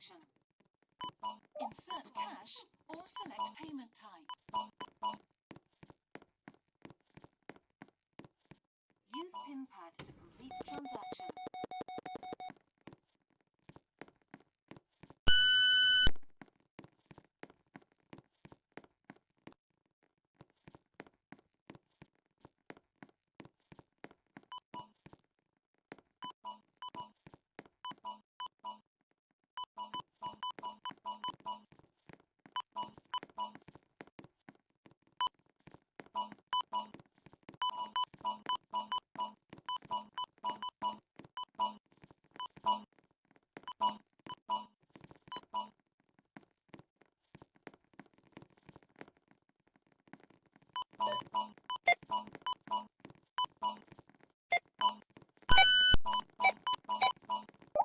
transaction. Insert cash or select payment type. Use PIN pad to complete transaction.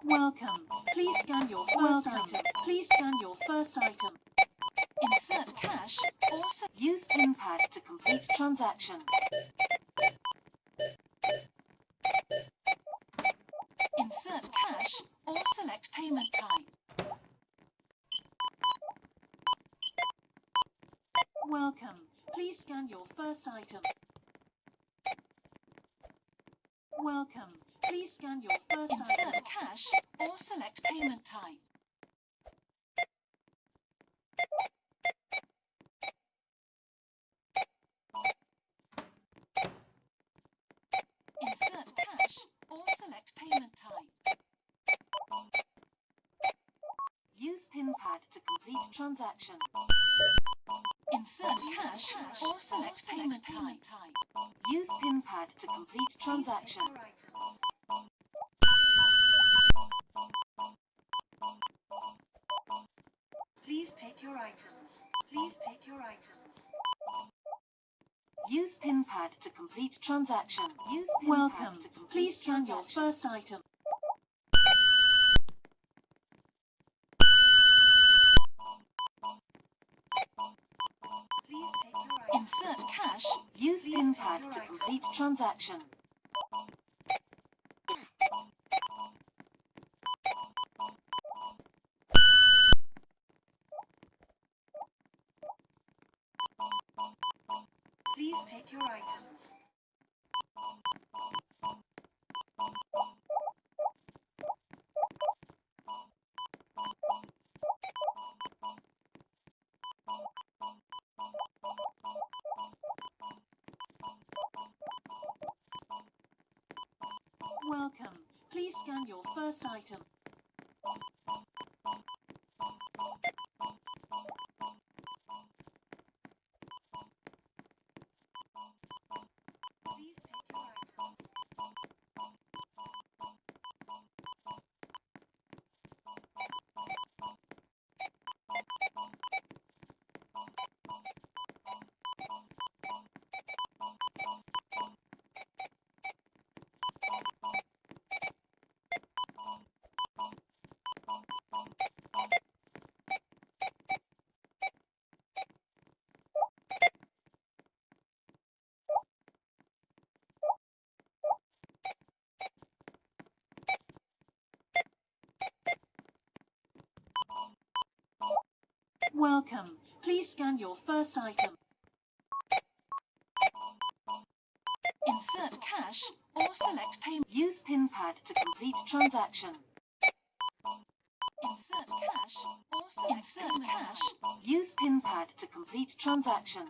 Welcome. Please scan your first Welcome. item. Please scan your first item. Insert cash or Use PIN pad to complete transaction. insert cash or select payment type. Welcome. Please scan your first item. Welcome. Please scan your first item. Insert cash or select payment type. Insert cash or select payment type. Use PIN pad to complete transaction. Insert cash or select payment type. Use PIN pad to complete transaction. Please take your items. Please take your items. Use PIN pad to complete transaction. Use PIN Welcome. pad to complete Please scan your first item. Cash. Use PIN pad to complete transaction. Please take your items. Welcome. Please scan your first item. Welcome. Please scan your first item. Insert cash or select payment. Use PIN pad to complete transaction. Insert cash or select Insert cash. Use PIN pad to complete transaction.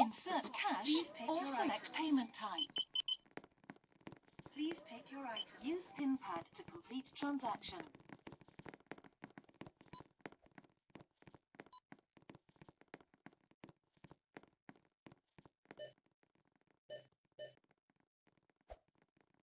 Insert cash or select items. payment type. Please take your items. Use PIN pad to complete transaction.